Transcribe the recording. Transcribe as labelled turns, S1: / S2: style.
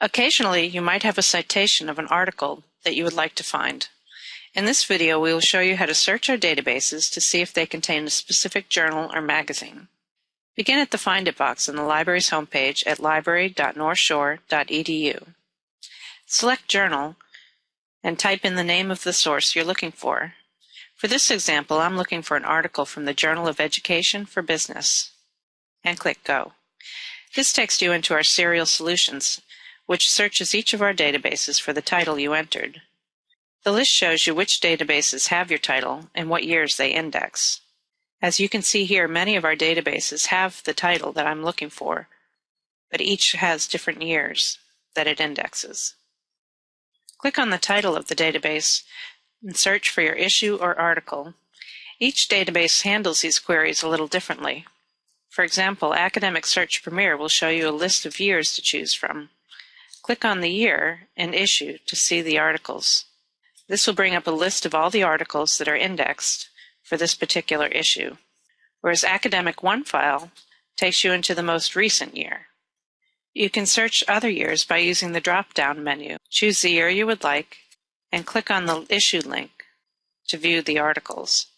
S1: Occasionally, you might have a citation of an article that you would like to find. In this video, we will show you how to search our databases to see if they contain a specific journal or magazine. Begin at the Find It box on the library's homepage at library.northshore.edu. Select Journal and type in the name of the source you're looking for. For this example, I'm looking for an article from the Journal of Education for Business. And click Go. This takes you into our Serial Solutions which searches each of our databases for the title you entered. The list shows you which databases have your title and what years they index. As you can see here, many of our databases have the title that I'm looking for, but each has different years that it indexes. Click on the title of the database and search for your issue or article. Each database handles these queries a little differently. For example, Academic Search Premier will show you a list of years to choose from. Click on the year and issue to see the articles. This will bring up a list of all the articles that are indexed for this particular issue, whereas Academic OneFile takes you into the most recent year. You can search other years by using the drop-down menu. Choose the year you would like and click on the issue link to view the articles.